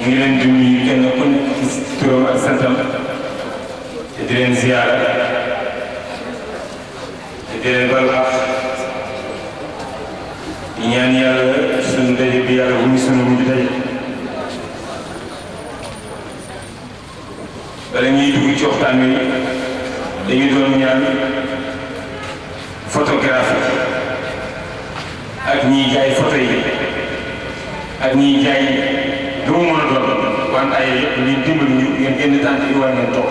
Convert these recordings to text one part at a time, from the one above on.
ñu ngi leen di nuyu kenn ku nekk ci turam ak santam te di leen ziyaara te di leen bal baax di ñaan yàlla suñu daje bi yàlla bu ñu suñu mujj daje bala ñuy dugg ci waxtaan wi dañu doon ñaan photographe ak ñiy jaay photo yi ak ñiy jaay lu mu mën a doon wante ay yëpp ñu dimbali ñu ngeen génn tànk yi war ngeen toog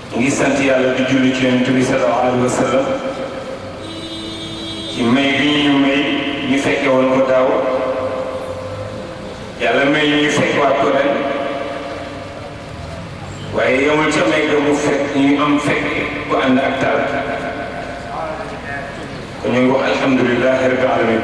ngi sant yàlla di julli ci yonent bi sallallahu alayhi wa sallam ci may bi ñu may ñu fekke woon ko daaw yàlla may ñu fekkewaat ko ren waaye yemul ca may ga mu fekk ñu am fekk ku ànd ak taal ko ñu ngi wax alhamdulilahi rabbi alamin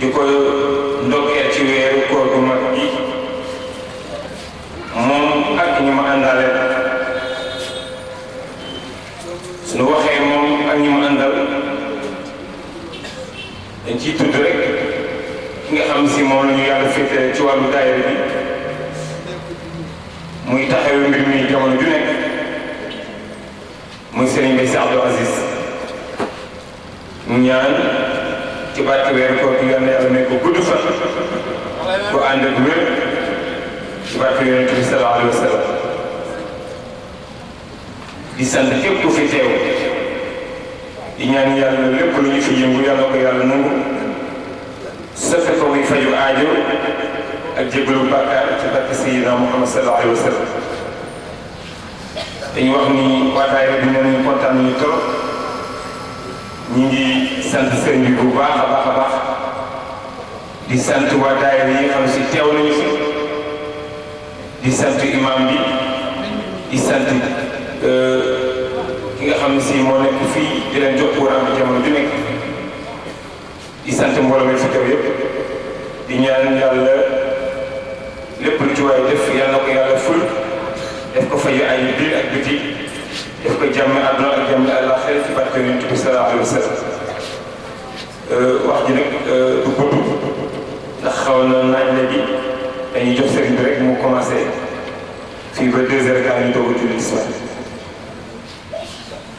di ko ndokkeel ci weeru koor gu mag bi moom ak ñu ma àndale suñu waxee moom ak ñu ma àndal dañ ciy tudd rek ki nga xam si moom la ñu yàlla féetale ci wàllu daayira bi muy taxawee mbir mi jamono ju nekk muy Serigne Mbaye Sy Abdou Aziz mu ñaan ci barke weeru koor gi yal na yàlla may ko gudd fan bu ànd ak wér ci barke yonent bi sallallahu alayhi wa sallam di sant képp ku fi teew di ñaan yàlla lépp lu ñu fi yëngu yàlla ko yàlla nangu sofe ko muy faju aajo ak jégalu bàkkaar ci barke Sayyidina Muhammad sallallahu alayhi wa sallam dañu wax ni waa daayira bi nee nañu kontaan nañu trop ñu ngi sant sëriñ bi bu baax a baax a baax di sant waa daayira yi nga xam si teew nañu fi di sant imam bi di sant ki nga xam ne si moo nekk fii di leen jox courant bi jamono ju nekk di sant mbooloo mi fi teew yëpp di ñaan yàlla lépp lu ci waay def yàlla na ko yàlla ful def ko fay ay biir ak biti def ko jàmm àdduna ak jàmm àllaaxira ci barke yonent bi sallallahu alayhi wa sallam wax ji nag du gudd ndax xaw na naaj léegi dañuy jox sëriñ bi rek mu commencé fii ba deux heures gaa ñu doog a julli tisbaar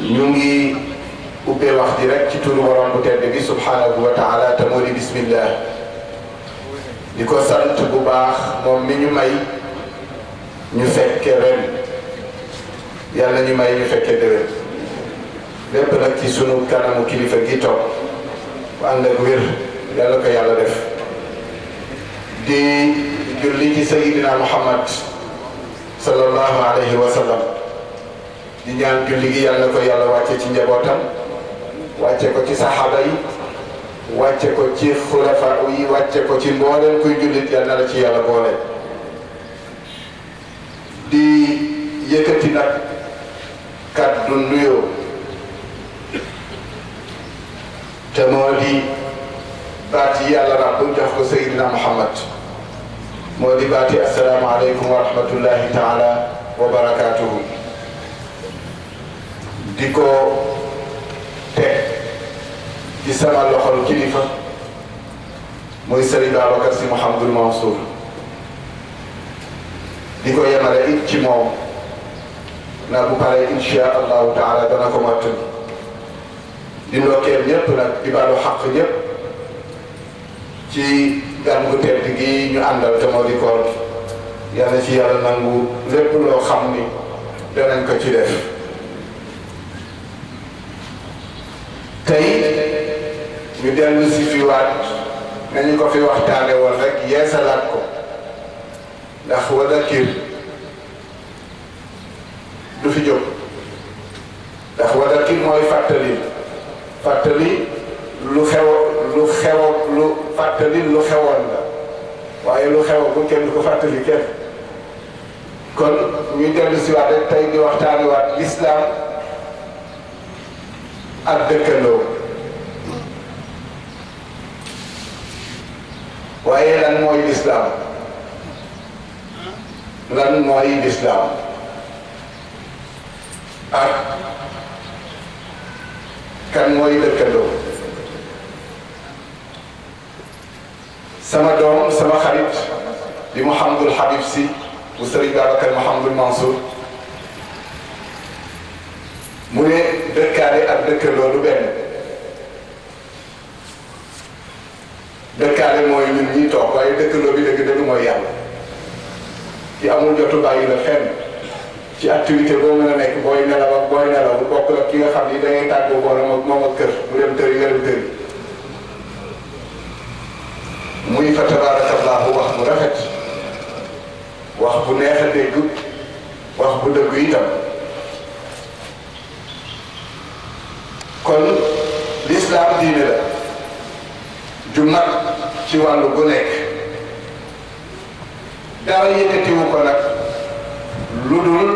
ñu ngi ubbee wax ji rek ci turu borom bu tedd bi subhanahu wa taala te moo di bismillah di ko sant bu baax moom mi ñu may ñu fekke ren yàlla ñu may ñu fekke déwén lépp nag ci sunu kanamu kilifa gi toog bu ànd ak wér yàlla ko yàlla def di julli ci sayidina muhammad sallallahu alayhi wa sallam di ñaan julli gi yàlla ko yàlla wàcce ci njabootam wàcce ko ci saxaaba yi wàcce ko ci xulafa yi wàcce ko ci mbooleem kuy jullit yal na la ci yàlla boole di yëkkati nag kàddu nuyoo te moo di baat yi yàlla ràbb jox ko Seydina Muhammad moo di baat yi assalaamu aleykum wa rahmatullahi taala wa barakaatuhu di ko teg ci sama loxol kilifa muy Serigne Babacar Sy Mouhamadul Mansour di ko yemale it ci moom na bu paree incha allahu taala dana ko mottali di ndokkeel ñëpp nag di baalu xaq ñëpp ci gàmm gu tedd gi ñu àndal te moo di koor yal na ci yàlla nangu lépp loo xam ni danañ ko ci def tey ñu dellu si fi waat nañu ko fi waxtaane woon rek yeesalaat ko ndax wa dakir du fi jóg ndax wadakir mooy fàttali fàttali lu xew lu xew lu fàttali lu xewoon la waaye lu xew bu kenn du ko fàttali kenn kon ñuy dellu si waat rek tey di waxtaani waat lislaam ak dëkkandoo waaye lan mooy lislaam lan mooy lislaam ak kan mooy dëkkandoo sama doom sama xarit di Mouhamadul Habib si bu Sëriñ Babacar Mouhamadul Mansour mu ne dëkkaale ak dëkkandoo du benn dëkkaale mooy ñun ñii toog waaye dëkkandoo bi dëgg dëgg mooy yàlla ki amul jotu bàyyi la fenn ci activité boo mën a nekk booy nelaw ak booy nelaw bokk la ki nga xam ni da ngay tàggoo boole moom moom ak kër mu dem tëri nga dem tëri muy fa tabaarakallaahu wax bu rafet wax bu neex a dégg wax bu dëgg itam kon lislaam diine la ju mag ci wàllu gu nekk dara yëkkatiwu ko nag lu dul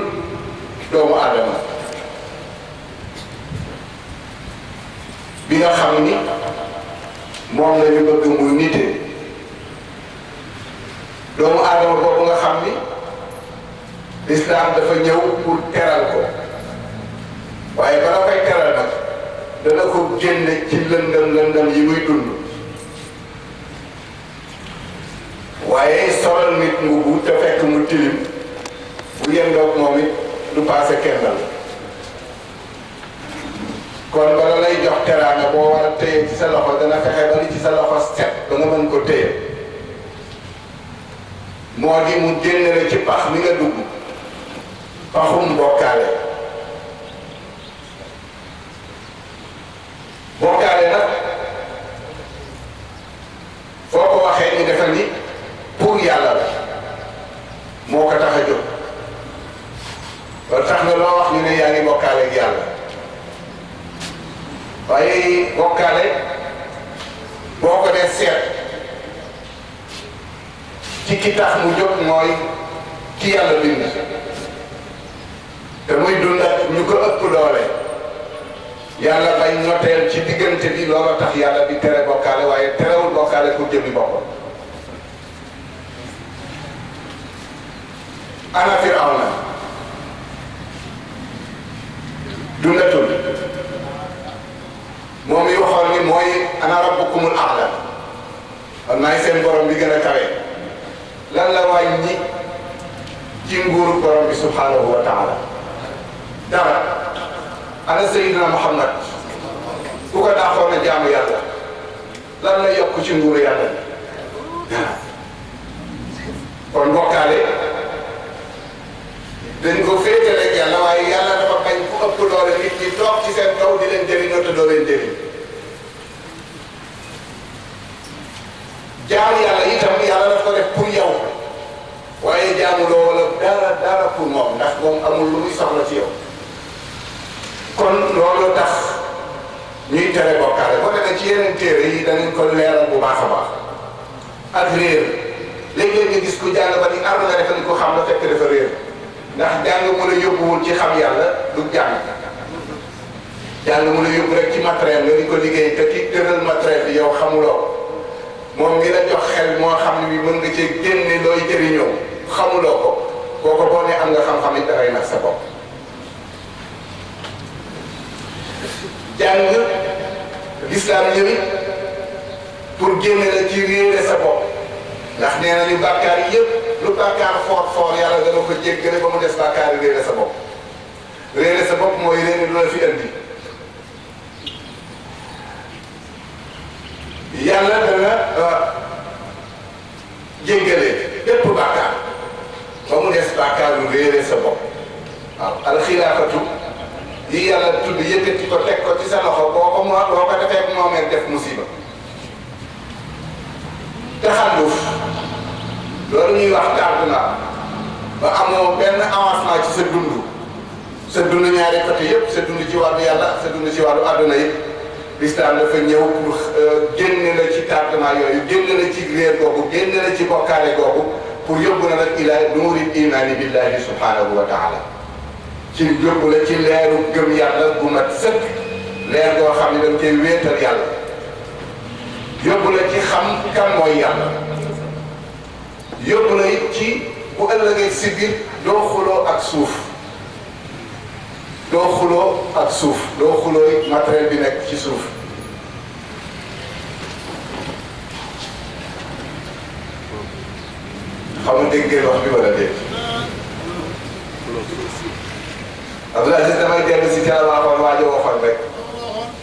doomu aadama bi nga xam ni moom la ñu bëgg mu nite doomu aadama boobu nga xam ni lislaam dafa ñëw pour teral ko waaye bala koy teral nag dana ko génne ci lëndëm lëndëm yi muy dund waaye solal nit mbubu te fekk mu tilim bu yendoog moom it du paase kendal kon bala lay jox teraanga boo war a téye ci sa loxo dana fexe ba li ci sa loxo set ba nga mën ko téye moo di mu génne la ci pax mi nga dugg paxum bokkaale bokkaale nag foo ko waxee ñu defal ni pour yàlla la moo ko tax a jóg ba tax na loo wax ñu ne yaa ngi bokkaale ak yàlla waaye bokkaale boo ko dee seet ci ki tax mu jóg mooy ki yàlla bind te muy dund ak ñu ko ëpp doole yàlla bay noteel ci diggante bi loola tax yàlla di tere bokkaale waaye terewul bokkaale pour jëmi boppam ana Firawna dundatul moom yi waxoon ni mooy ana rabbukumul a'la man maay seen borom bi gën a kawe lan la wàññi ci nguuru borom bi subhanahu wa taala dara ana sayidina muhammad ku ko daaxoon a jaamu yàlla lan la yokk ci nguuru yàlla bi dara kon bokkaale dañ ko féetale ak yàlla waaye yàlla dafa bañ ku ëpp doole nit ñi toog ci seen kaw di leen jëriñoo te doo leen jëriñ jaamu yàlla itam yàlla daf ko def pour yow waaye jaamu loo wala dara dara pour moom ndax moom amul lu muy soxla ci yow kon loolu tax ñuy tere bokkaale boo demee ci yeneen téere yi danañ ko leeral bu baax a baax ak réer léeg-léeg nga gis ku jàng ba ni am nga defe ni ko xam la fekk dafa réer ndax jàng mu la yóbbuwul ci xam yàlla du jàng yàlla mu la yóbbu rek ci matériel nga di ko liggéey te ki tëral matériel bi yow xamuloo moom ngi la jox xel moo xam ne bi mën nga cee génne looy jëriñoo xamuloo ko kooku boo ne am nga xam-xam it dangay nax sa bopp jàng lislaam ñëwi pour génne la ci réere sa bopp ndax nee nañu bàkkaar yëpp lu bàkkaar foor foor yàlla dana ko jéggale ba mu des bàkkaar yi réere sa bopp réere sa bopp mooy réere lu la fi andi yàlla dana jéggale bépp bàkkaar ba mu des bàkkaaru réere sa bopp waaw alxilaafatu yi yàlla tudd yëkkati ko teg ko ci sa loxo boo ko moo boo ko defee moomeel def musiba taxalluf loolu ñuy wax tardé na ba amoo benn avancement ci sa dund sa dund ñaari côté yëpp sa dund ci wàllu yàlla ak sa dund ci wàllu àdduna yëpp lislaam dafa ñëw pour génne la ci tardement yooyu génne la ci réer googu génne la ci bokkaale googu pour yóbbu na nag ila nuuri imaani billahi subhanahu wa taala ci yóbbu la ci leeru gëm yàlla bu mat sëkk leer goo xam ne dañ koy wéetal yàlla yóbbu la ci xam kan mooy yàlla yóbbu la it ci bu ëllëgee si biir doo xuloo ak suuf doo xuloo ak suuf doo xuloo it matériel bi nekk ci suuf xam nga dégg ngeen wax bi wala dégg Abdoul Aziz damay dellu si ca la waxoon waajo waxoon rek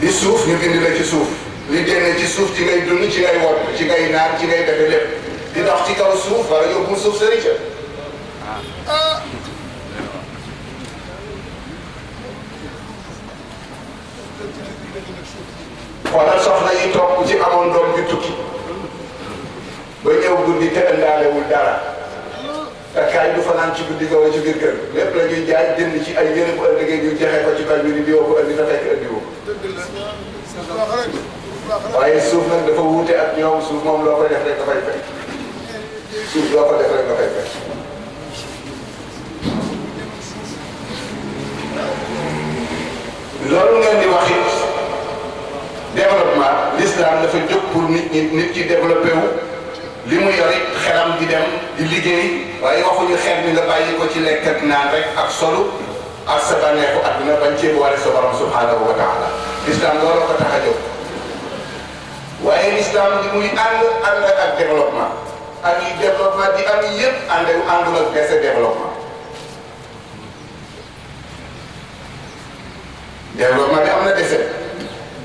di suuf ñu bind la ci suuf li génne ci suuf ci ngay dund ci ngay wot ci ngay naan ci ngay defe lépp di dox ci kaw suuf wala yóbbul suuf sëri ca ah xoolal soxna yi toog ku ci amoon doom ju tukki ba ñëw guddi te ëndaalewul dara takkaay du fanaan ci guddi ga wala ci biir kër lépp la ñuy jaay jënd ci ay yére bu ëllëgee ñu joxe ko ci koñ bi ni diwoo ko indi na fekk indi woo waaye suuf nag dafa wuute ak ñoom suuf moom loo ko def rek dafay fekk suuf loo ko def rek dafay fekk loolu ngeen di wax it développement l'islam dafa jóg pour nit ñi nit ki développé wu li mu yore xelam di dem di liggéey waaye waxuñu xel mi nga bàyyi ko ci lekk ak naan rek ak solu ak sa bànneexu àdduna bañ cee boole sa borom subhanahu wa taala lislaam loolu ko tax a jóg waaye lislaam li muy ànd ànd ak développement ak yi développement di am yëpp ànd àndul ak baisse développement développement bi am na dese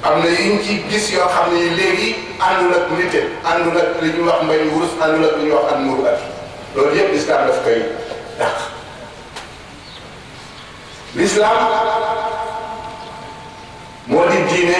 am na yu ñu ci gis yoo xam ne léegi àndul ak nite àndul ak li ñuy wax mbay wurus àndul ak li ñuy wax ak muuru at loolu yëpp lislaam daf koy dàq lislaam moo di diine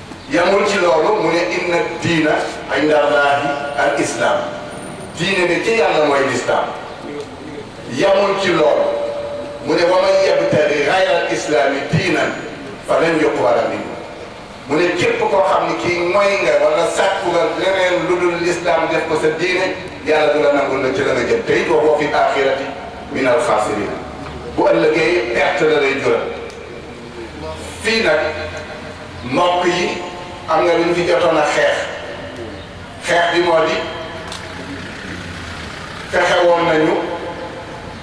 yamul ci loolu mu ne inna diina inda allahi al islam diine bi ci yàlla mooy lislaam yamul ci loolu mu ne wa man yabtagi gayra al islaami diinan fa lan yuqbala minhu mu ne képp koo xam ne kii mooy nga wala sàkku nga leneen lu dul lislaam def ko sa diine yàlla du la nangul la ci la nga jëm te it waxoo fi axirati min al xaasirina bu ëllëgee perte la lay jural fii nag mbokk yi am na lu ñu fi jotoon a xeex xeex bi moo di fexe woon nañu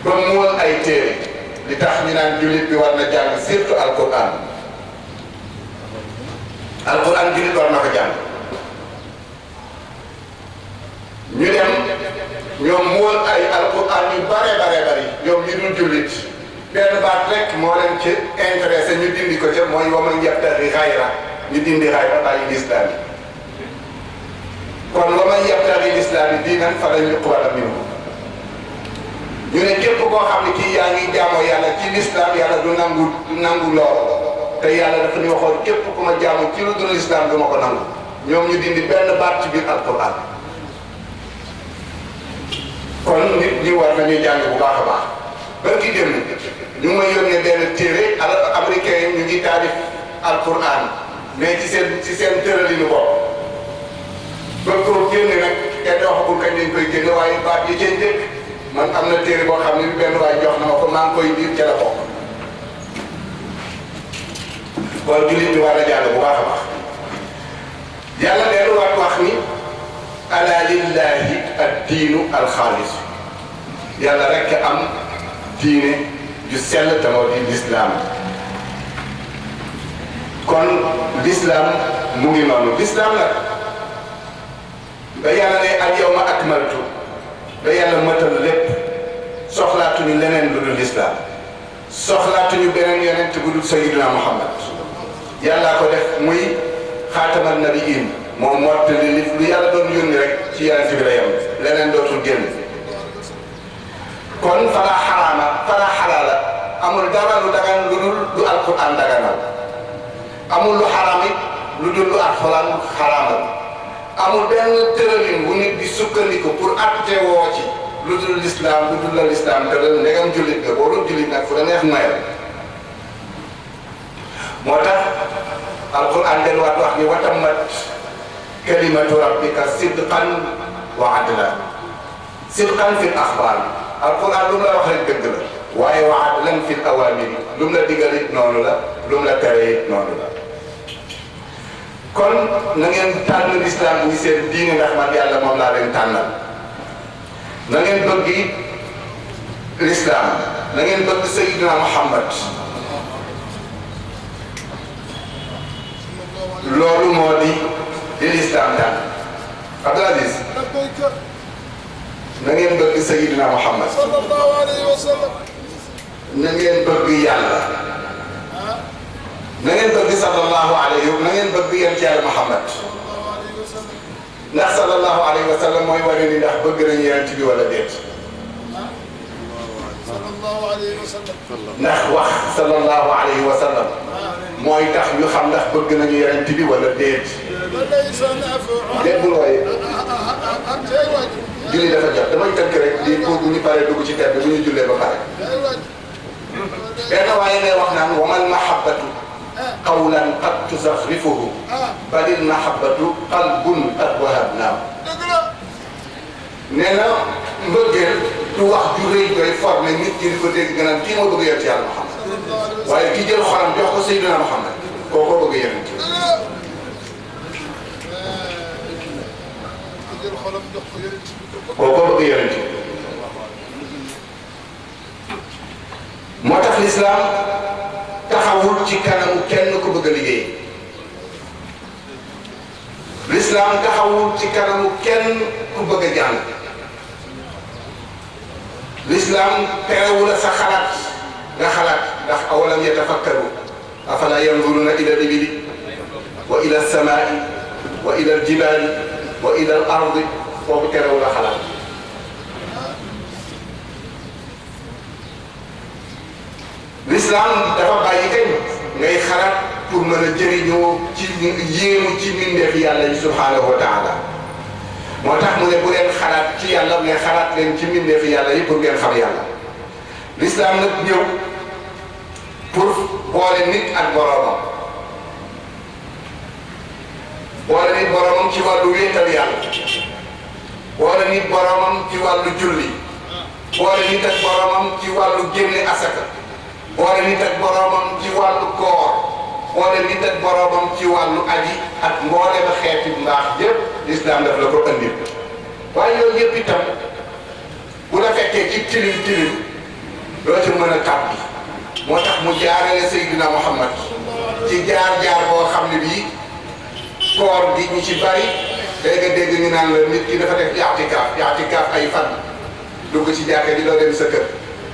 ba muul ay téere li tax ñu naan jullit bi war na jàng surtout alquran alquran jullit war na ko jàng ñu dem ñoom muul ay alquran yu bare bare bari ñoom ñu dul jullit benn baat rek moo leen ci intéressé ñu dindi ko ca mooy wa man yabtaghi ghayra ñu dindi ghayra bàyyi lislaam yi kon wa man yabtaghi lislaam yi diinan falan yuqbala minhu ñu ne képp koo xam ne kii yaa ngi jaamoo yàlla ci lislaam yàlla du nangu du nangu lool te yàlla dafa ñu waxoon képp ku ma jaamu ci lu dul lislaam du ma ko nangu ñoom ñu dindi benn baat ci biir alquran kon nit ñi war nañu jàng bu baax a baax bër ki dem ñu ma yónnee benn téere al américain yi ñu ngi taalif alquran mais ci seen ci seen tëralinu bopp ba ko génne nag kenn waxagul kañ lañ koy génne waaye baat yi cay dëkk man am na téere boo xam ne benn waay jox na ma ko maa ngi koy biir ca la bokk kon jullit bi war na jàng bu baax a baax yàlla delluwaat wax ni ala lillahi ad diinu alxaalis yàlla rekk am diine ju sell te moo di lislaam kon lislaam mu ngi noonu lislaam nag ba yàlla ne al yawma akmaltu ba yàlla mëtal lépp soxlaatuñu leneen lu dul lislaam soxlaatuñu beneen yonent bu dul sayyidina Muhammad yàllaa ko def muy xaatamal nabiyin moom mottali li lu yàlla doon yónni rek ci yonent bi la yem leneen dootul génn kon fala xaraama fala xalaala amul dara lu dagan lu dul lu alquran daganal amul lu xaraam it lu dul lu alquran xaraamal Amul benn tëralin wu nit di sukkandiku pour àttewoo ci lu dul lislaam, lu dul la lislaam tëral, ndegam jullit nga. Boo dul jullit nag, fu la neex noyal. Moo tax Alxuraan delluwaat wax ni wa tammat kalimatu rabbika sidqan wa adlan sidqan fil axbaar Alxuraan lu mu la wax rek dëgg la waaye wa adlan fil awaamir lu mu la digal it noonu la lu mu la tere it noonu la kon na ngeen tànn lislaam muy seen diine ndax man yàlla moom laa leen tànnal na ngeen bëgg it lislaam na ngeen bëgg Seydina Muhammad loolu moo di li lislaam tànn Abdul Aziz na ngeen bëgg Seydina Muhammad na ngeen bëgg yàlla na ngeen bëgg sallallahu alayhi na ngeen bëgg yem ci yàlla Muhammad ndax sallallahu alayhi wa sallam mooy wane ni ndax bëgg nañu yonent bi wala déet ndax wax sallallahu alayhi wa sallam mooy tax ñu xam ndax bëgg nañu yonent bi wala déet déet bu looyee julli dafa jot damay tënk rek lii pour bu ñu paree dugg ci ter bi bu ñu jullee ba pare benn waaye lay wax naan wamal mahabbatu qawlan qad tuzaxrifuhu balil mahabbatu qalbun qad wahabnaahu nee na mbëggeel du wax ju rëy doy formé nit ñi di ko dégg nga naan kii moo bëgg yonent yàlla Muhammad waaye ki jël xolam jox ko Seydina Muhammad koo ko bëgg yonent kooko bëgg yonent bi moo tax lislaam taxawul ci kanamu kenn ku bëgg a liggéey lislaam taxawul ci kanamu kenn ku bëgg a jàng lislaam terewul a sa xalaat nga xalaat ndax awalam yatafakkaru afala yanzuruna ila libili wa ila samaai wa ila aljibaali wa ila al ardi kooku terewul a xalaat l'islam dafa bàyyi kañ ngay xalaat pour mën a jëriñoo ci yéemu ci mbindeef yàlla yi subhaanahu wa taala moo tax mu ne bu leen xalaat ci yàlla mais xalaat leen ci mbindeef yàlla yi pour ngeen xam yàlla l'islam nag ñëw pour boole nit ak boroomam boole nit boroomam ci wàllu wéetal yàlla boole nit boroomam ci wàllu julli boole nit ak boroomam ci wàllu génne asaka boole nit ak boroomam ci wàllu koor boole nit ak boroomam ci wàllu aji ak mboole ba xeeti mbaax yépp lislaam daf la ko andil waaye yooyu yépp itam bu la fekkee ci tilim tilim doo ci mën a tàbbi moo tax mu jaarale Seydina Muhammad ci jaar-jaar boo xam ne bii koor gi ñu ci bari day nga dégg ñu naan la nit ki dafa def i'tikaaf i'tikaaf ay fan dugg ci jàkka ji doo dem sa kër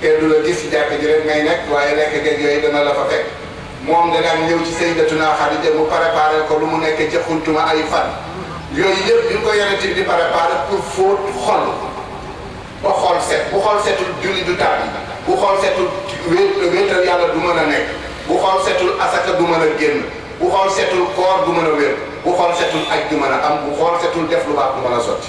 te du la gis ci jàkka ji rek ngay nekk waaye lekk geeg yooyu dana la fa fekk moom da daan ñëw ci Sayyidatuna Xadija mu préparé ko lu mu nekk ca xuntuma ay fan yooyu yëpp bi ko yonent bi di préparé pour fóot xol ba xol set bu xol setul julli du tàbbi bu xol setul wéet wéetal yàlla du mën a nekk bu xol setul asaka du mën a génn bu xol setul koor du mën a wér bu xol setul aj du mën a am bu xol setul def lu baax du mën a sotti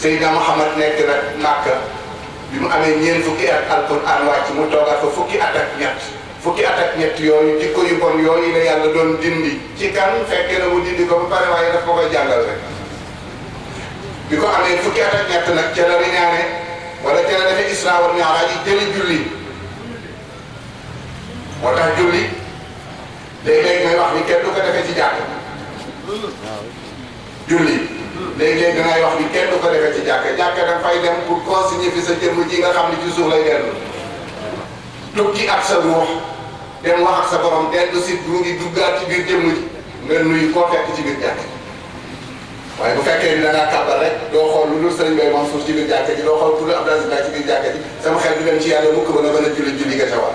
Seydina Muhammad nekk na Màkka bi mu amee ñeent fukki at alquran wàcc mu toogaat fa fukki at ak ñett fukki at ak ñett yooyu jikko yu bon yooyu la yàlla doon dindi ci kan fekke na mu dindi ko ba pare waaye daf ko koy jàngal rek bi ko amee fukki at ak ñett nag ca la riñaane wala ca la defee isra wal mi'raj yi jëli julli moo tax julli léeg-léeg ngay wax ni kenn du ko defee ci jàkk julli léeg-léeg dangay wax ni kenn du ko defee ci jàkka jàkka da fay dem pour consigner fi sa jëmm ji nga xam ne ci suuf lay dellu tukki ak sa ruux dem wax ak sa borom dellu si mu ngi duggaat ci biir jëmm ji nga nuyu koo fekk ci biir jàkka waaye bu fekkee ni da ngaa kàbbal rek doo xool lu dul sëriñ Bay Mansour ci biir jàkka ji doo xool ku dul Abdou Aziz Ba ci biir jàkka ji sama xel du dem ci yàlla mukk ba nga mën a julli julli nga ca war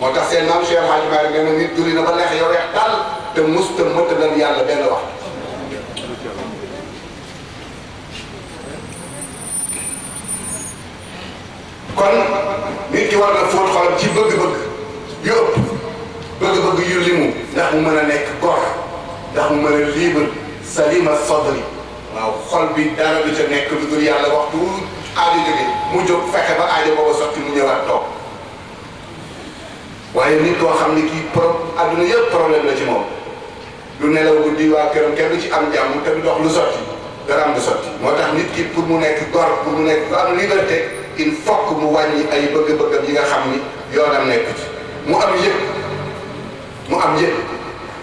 moo tax seen maam Cheikh Hadj Malick nee na nit julli na ba neex yow weex tàll te mus te mëtt nañ yàlla benn wax kon nit ki war na fóot xolam ci bëgg-bëgg yu ëpp bëgg-bëgg yu limu ndax mu mën a nekk góor ndax mu mën a libre salima sadri waaw xol bi dara du ca nekk lu dul yàlla waxtu aajo jóge mu jóg fexe ba aajo boobu sotti mu ñëwaat toog waaye nit koo xam ne kii pro adduna yëpp problème la ci moom du nelaw guddi waa këram kenn du ci am jàmm te du dox lu sotti dara am lu sotti moo tax nit ki pour mu nekk gor pour mu nekk ku am liberté il faut que mu wàññi ay bëgg-bëggam yi nga xam ni yoonam nekk ci mu am yëpp mu am yëpp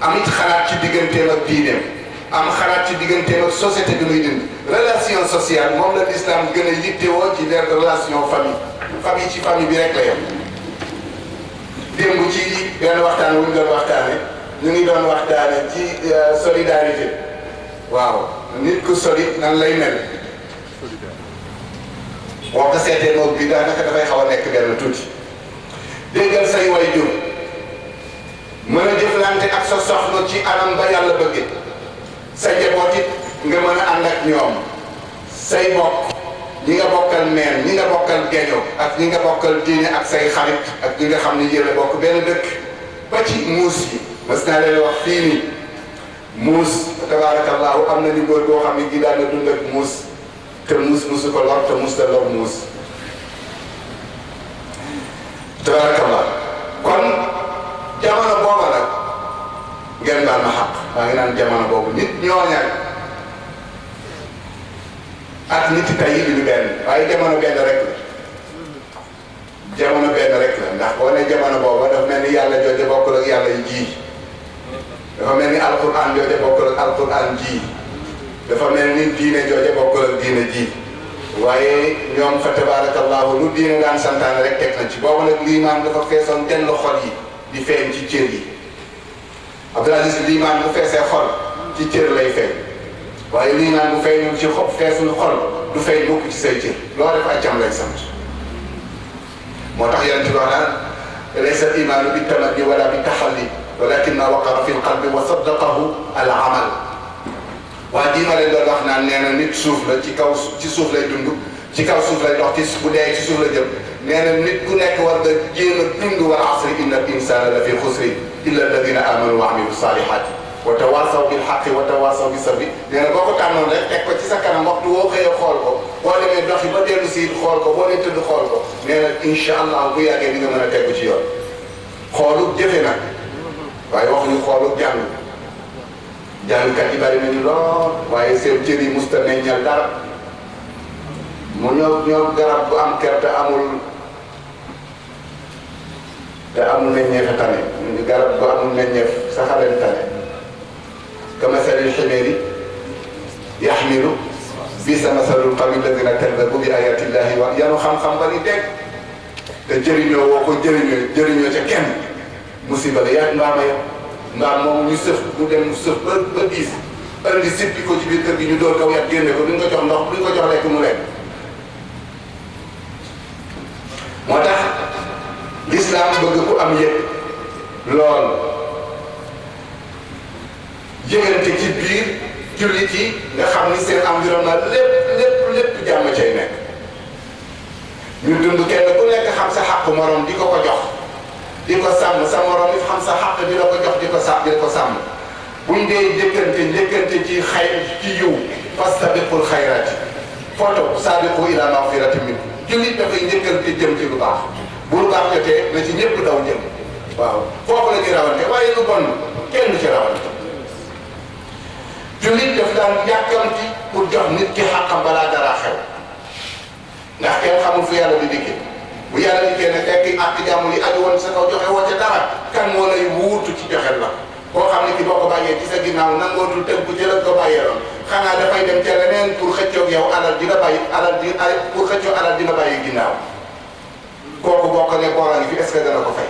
am it xalaat ci digganteem ak diineem am xalaat ci digganteem ak société bi muy dund relation sociale moom la l'islam gën a yittewoo ci les relations famille famille ci famille bi rek la yem démb ci benn waxtaan wu ñu doon waxtaane ñu ngi doon waxtaane ci solidarité waaw nit ku solide nan lay mel boo ko seetee moom bi daanaka dafay xaw a nekk benn tuuti déggal say way jur mën a jëflante ak sa soxna ci anam ba yàlla bëgge sa njaboot it nga mën a ànd ak ñoom say bokk ñi nga bokkal meen ñi nga bokkal geño ak ñi nga bokkal diine ak say xarit ak ñi nga xam ne yéen a bokk benn dëkk ba ci muus yi mas naa leen wax fii nii muus tabaarakallaahu am na ni góor boo xam ne gi daan na dund ak muus te muus muusu ko lor te muus la lor muus tabarakallah kon jamono booba nag ngeen baal ma xaq maa ngi naan jamono boobu nit ñooñal ak nit tey yi duñu benn waaye jamono benn rek la jamono benn rek la ndax boo ne jamono booba dafa mel ni yàlla jooja bokkul ak yàlla yi ji dafa mel ni alquran jooja bokkul ak alquran ji dafa mel ni diine jooja bokkul ak diine ji waaye ñoom fa tabarakallahu lu diine daan santaane rek teg na ci boobu nag liimaan dafa feesoon dell xol yi di feeñ ci cër yi Abdul Aziz bi liimaan bu feesee xol ci cër lay feeñ waaye liimaan bu feeñul ci xol feesul xol du feeñ mukk ci say cër loo def ak jam lay sant moo tax yonent bi wax naan laysa al imaanu bi tamanni wala bi taxalli walakin ma waqara fi lqalbi wa saddaqahu al amal Waa jii ma leen doon wax naan nee na nit suuf la ci kaw ci suuf lay dund ci kaw suuf lay dox ci bu dee ci suuf la jëm nee na nit ku nekk war nga jéem a dund wal asri inna al insana la fi xusri illa alladina amanu wa amilu salihati wa tawasaw bil xaqi wa tawasaw bi sabri nee na boo ko tànnoon rek teg ko ci sa kanam waxtu woo xëyee xool ko boo demee doxi ba dellu si it xool ko boo nee tëdd xool ko nee na incha allah bu yàggee di nga mën a tegu ci yoon xoolu jëfe nag waaye waxuñu xoolu jàng Jàngkat yi bari nañu lool waaye seen cër yi musta meññal dara mu ñoo ñoo garab bu am ker te amul te amul meññeef a tane garab bu amul meññeef saxaleen tane kama salil ximeeri yaxmilu bi sa masalul qawmi alladina kadabu bi ayati llahi wa yanu xam-xam bari dégg te jëriñoo woo ko jëriñoo jëriñoo ca kenn musiba la yàgg mbaam a yem mbaam moom ñu sëf mu dem mu sëf ba ba diis andi sippi ko ci biir kër gi ñu door kaw yàgg génne ko duñ ko jox ndox duñ ko jox lekk mu lekk moo tax lislaam bëgg ku am yëg lool yëgante ci biir jullit yi nga xam ni seen environnement lépp lépp lépp jàmm cay nekk ñu dund kenn ku nekk xam sa xàq moroom di ko ko jox di ko sàmm sa moroom it xam sa xàq di la ko jox di ko sàmm di ko sàmm buñ dee njëkkante njëkkante ci xay ci yiw fastabiqul xayraati foto saabiqu ila mawfirati min jullit dafay njëkkante jëm ci lu baax bu lu baax jotee na ci ñëpp daw jëm waaw foofu la ñuy rawante waaye lu bon kenn du ci rawante jullit daf daan yàkkamti pour jox nit ki xàqam balaa dara xew ndax kenn xamul fu yàlla di dikkee bu yàlla dikkee ne fekk àq jàmm yi aju woon sa kaw joxe woo ca dara kan moo lay wuutu ci joxel la koo xam ne ki boo ko bàyyee ci sa ginnaaw nangootul tënku ci la ko bàyyee loon xanaa dafay dem ca leneen pour xëccoog yow alal di la bàyyi alal di ay pour xëccoo alal di la bàyyi ginnaaw kooku boo ko ne boora ngi fi est-ce que dana ko fay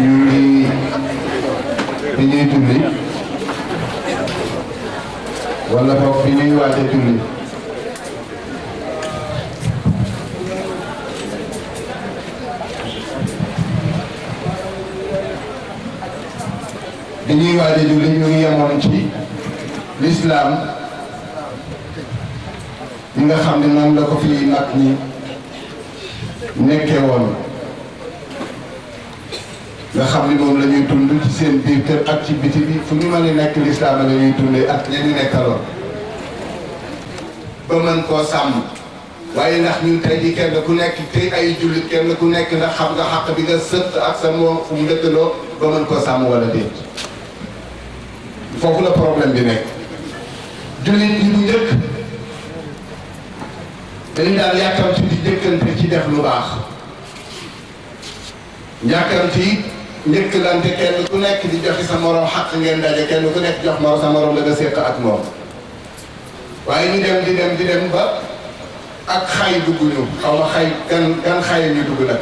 ñu ngi bi ñuy julli wala boog bi ñuy waaj a julli bi ñuy waaj a julli ñu ngi yemoon ci lislaam ñi nga xam ne noonu la ko fi mag ñi nekkee woon nga xam ni moom la ñuy dund ci seen biir kër ak ci biti bi fu ñu mën a nekk lislaam la ñuy dundee ak ña ñu nekkaloon ba mën koo sàmm waaye ndax ñun tey ji kenn ku nekk tey ay jullit kenn ku nekk ndax xam nga xàq bi nga sëtt ak sa moom fu mu dëkkaloo ba mën koo sàmm wala déet foofu la problème bi nekk jullit yi bu njëkk dañu daan yàkkamti di jëkkante ci def lu baax yàkkamti it njëkkalante kenn ku nekk di joxe sa morom xaq ngeen daje kenn ku nekk jox morom sa morom la nga séq ak moom waaye ñu dem di dem di dem ba ak xay dugg ñu xaw ma xay gan gan xay ñu dugg nag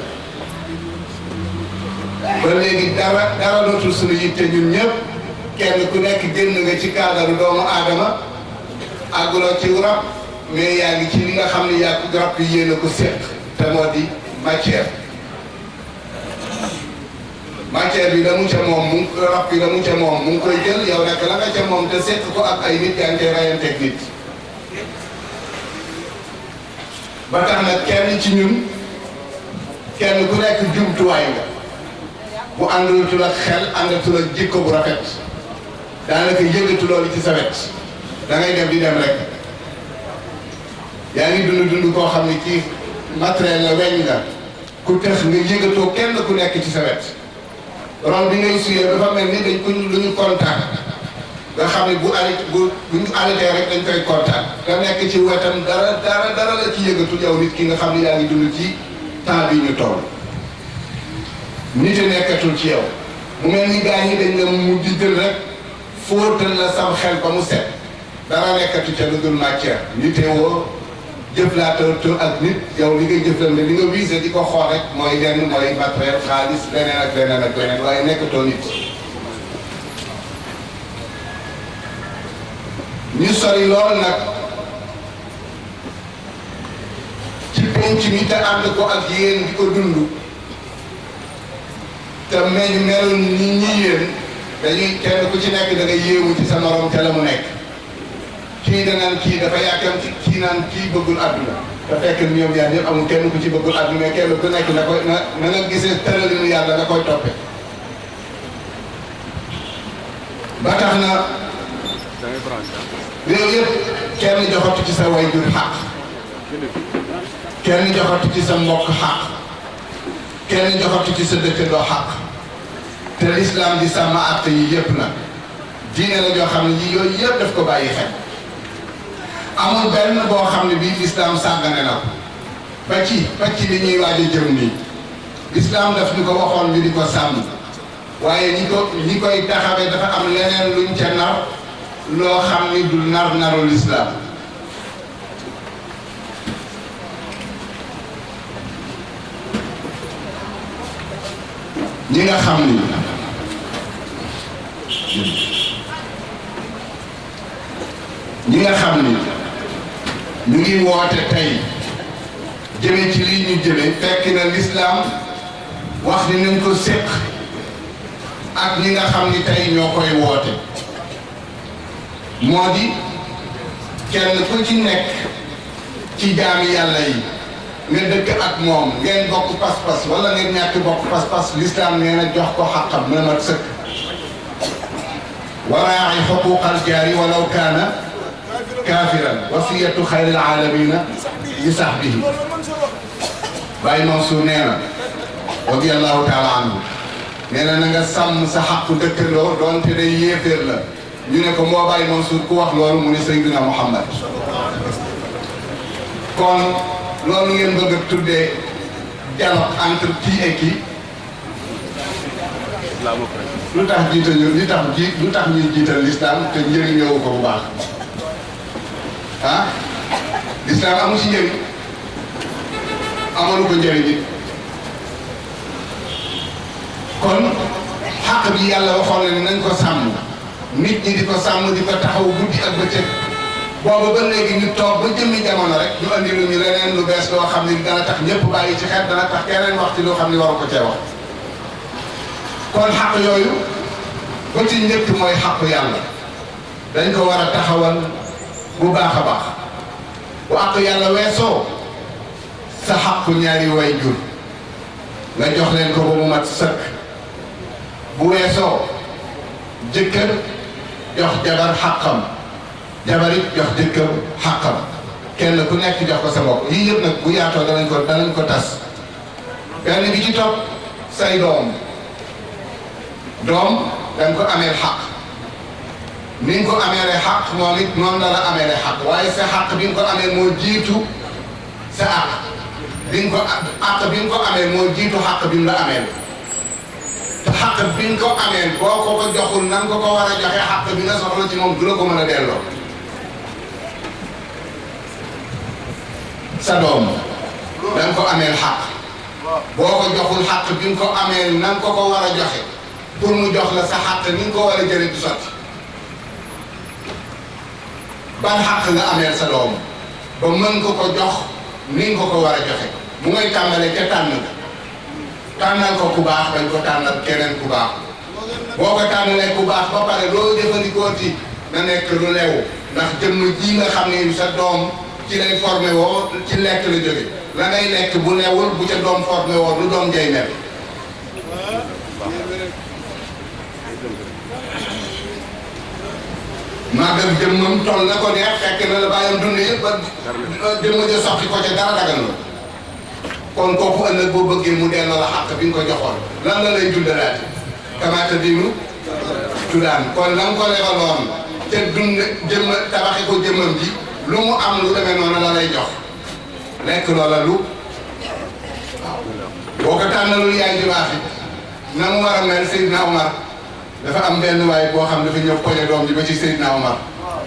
ba léegi dara dara dootul suñu yitte ñun ñëpp kenn ku nekk génn nga ci kaadaru doomu aadama àgguloo ci rab mais yaa ngi ci li nga xam ne yaa ko garab yi yéen a ko seq te moo di matière matière bi damu ca moom mu rab bi damu ca moom mu ngi koy jël yow nag la nga ca moom te seq ko ak ay nit yaa ngi koy rayanteeg nit ba tax nag kenn ci ñun kenn ku nekk jumtuwaay nga bu àndatul ak xel àndatul ak jikko bu rafet daanaka yëngatu loolu ci sa wet da ngay dem di dem rek yaa ngi dund dund koo xam ne ci matériel la weñ nga ku tëx nga yëngatoo kenn ku nekk ci sa wet ron bi ngay suyee dafa mel ni dañ ko lu ñu kontaan nga xam ne bu arrêté bu bu ñu arrêté rek dañ koy kontaan nga nekk ci wetam dara dara dara la ci yëngatu yow nit ki nga xam ne yaa ngi dund ci temps bi ñu toll nit a nekkatul ci yow mu mel ni gaa ñi dañ la mujj jël rek fóotal la sam xel ba mu set dara nekkatu ca lu dul matière nite woo jëflaatoo ak nit yow li ngay jëflante li nga visé di ko xool rek mooy lenn mooy matériel xaalis leneen ak leneen ak leneen waaye nekkatoo nit ñu sori lool nag ci penc mi te ànd ko ak yéen di ko dund te meñu melu ni ñi yéen dañuy kenn ku ci nekk da nga yéemu ci sa morom ca la mu nekk kii danaan kii dafa yàkkam ci kii naan kii bëggul àdduna te fekk ñoom ñaar ñëpp amul kenn ku ci bëggul àdduna mais kenn ku nekk na koy na na nga gisee tëralinu yàlla nga koy toppe ba tax na réew yëpp kenn joxatu ci sa way jur xaq kenn joxatu ci sa mbokk xaq kenn joxatu ci sa dëkkandoo xaq te lislaam di sàmm àtte yi yépp nag diine la joo xam ne ji yooyu yépp daf ko bàyyi xel amul benn boo xam ne bii lislaam sàggane na ko ba ci ba ci li ñuy waaj a jëm nii lislaam daf ñu ko waxoon ñu di ko sàmm waaye ñi ko ñi koy taxawee dafa am leneen luñ ca nar loo xam ni du nar naru lislaam ñi nga xam ni ñi nga xam ni ñu ngi woote tey jëme ci lii ñu jëme fekk na lislaam wax ni nañ ko séq ak ñi nga xam ni tey ñoo koy woote moo di kenn ku ci nekk ci jaami yàlla yi nga dëkk ak moom ngeen bokk pas-pas wala ngeen ñàkk bokk pas-pas lislaam nee na jox ko xaqam mu ne mat sëkk waraa'i xuquuqal jaari walaw kaana kaafiran wasiyatu xayril aalamiina li sahbihi Baay Mansuur nee na radiyallaahu taala anhu nee na na nga sàmm sa xàqu dëkkandoo doonte day yéeféer la ñu ne ko moo bàyyi Mansour ku wax loolu mu ne Seydina Muhammad kon loolu ngeen bëgg a tuddee dialogue entre qui et qui lu tax jiital ñu li tax ji lu tax ñuy jiital l'islam te njëriñoo ko bu baax ah l'islam amu si njëriñ amalu ko njëriñ it kon xàq bi yàlla waxoon na ne nañ ko sàmm nit ñi di ko sàmm di ko taxaw guddi ak bëccëg booba ba léegi ñu toog ba jëmmi jamono rek ñu andi lu ñu leneen lu bees loo xam ne dana tax ñëpp bàyyi ci xel dana tax keneen wax ci loo xam ne waru ko cee wax kon xàq yooyu ba ci njëkk mooy xàq yàlla dañ ko war a taxawal bu baax a baax bu àq yàlla weesoo sa xàqu ñaari way jur nga jox leen ko ba mu mat sëkk bu weesoo jëkkër jox jabar xàqam jabar it jox jëkkër xàqam kenn ku nekk jox ko sa bopp yii yëpp nag bu yaatoo danañ ko danañ ko tas benn bi ci topp say doom doom danga ko ameel xàq ni nga ko ameele xaq moom it noonu la la ameele xaq waaye sa xaq bi nga ko amee moo jiitu sa àq bi nga ko àq bi nga ko amee moo jiitu xaq bi mu la ameel te xaq bi nga ko amee boo ko ko joxul nan ko ko war a joxe xaq bi nga soxla ci moom du la ko mën a delloo sa doom da nga ko ameel xaq boo ko joxul xaq bi nga ko ameel nan ko ko war a joxe pour mu jox la sa xàq ni nga ko war a jëlee du sotti ban xàq nga ameel sa doom ba mën ko ko jox ni nga ko ko war a joxe bu ngay tàmbalee ca tànn nga tànnal ko ku baax dañ ko tànnal keneen ku baax boo ko tànnalee ku baax ba pare loo jëfandikoo ci na nekk lu lew ndax jëmm ji nga xam ne sa doom ci lay formé woo ci lekk la jóge la ngay lekk bu lewul bu ca doom formé woo lu doom jay mel màggal jëmmam toll na ko neex fekk na la bàyyam dund yëpp ba jëmm ja soxti ko ca dara dagal la kon kooku ëllëg boo bëggee mu delloo la xàq bi nga ko joxoon lan la lay dundalaati kamaata bi mu tudaan kon la nga ko lebaloon te dund jëmm tabaxi ko jëmmam ji lu mu am lu demee noonu la lay jox lekk loola lu waaw boo ko tànnalul yaay ju baax it na mu war a mel Seydina Omar dafa am benn waay boo xam dafa ñëw poñe doom ji ba ci Seydina Omar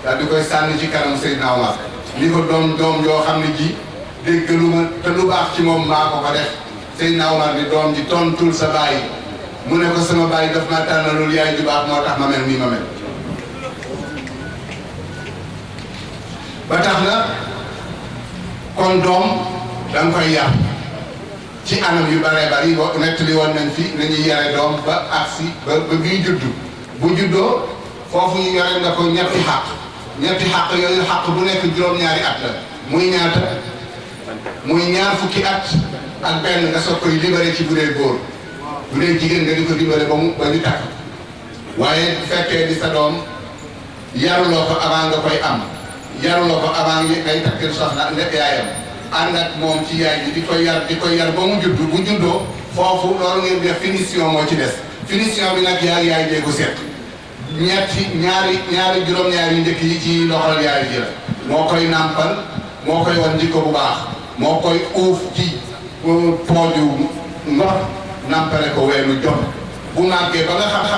daal di koy sànni ci kanam Seydina Omar li ko doom doom yoo xam ne ji déggalu ma te lu baax ci moom maa ko ko def Seydina Omar ni doom ji tontul sa baay mu ne ko sama baay daf maa tànnalul yaay ju baax moo tax ma mel nii ma mel ba tax na kon doom danga koy yar ci anam yu bare bari wa nett li woon nañ fi nañuy yare doom ba agsi ba ba bii juddu bu juddoo foofu ñu yore nga ko ñetti xàq ñetti xàq yooyu xàq bu nekk juróom-ñaari at la muy ñaata muy ñaar fukki at ak benn nga soog koy libéré ci bu dee góor bu dee jigéen nga di ko libéré ba mu ba ñu takk waaye bu fekkee di sa doom yaruloo ko avant nga koy am yaruloo ko avant nga ngay takk soxna nga yaayam ànd ak moom ci yaay ji di ko yar di ko yar ba mu judd bu juddoo foofu loolu ngeen def finition moo ci des finition bi nag yaay yaay jee ko seet ñetti ñaari ñaari juróom-ñaari njëkk yi ci loxol yaay ji la moo koy nàmpal moo koy wan jikko bu baax moo koy uuf ci pooju ndox nàmpale ko weenu jot bu màggee ba nga xam-xam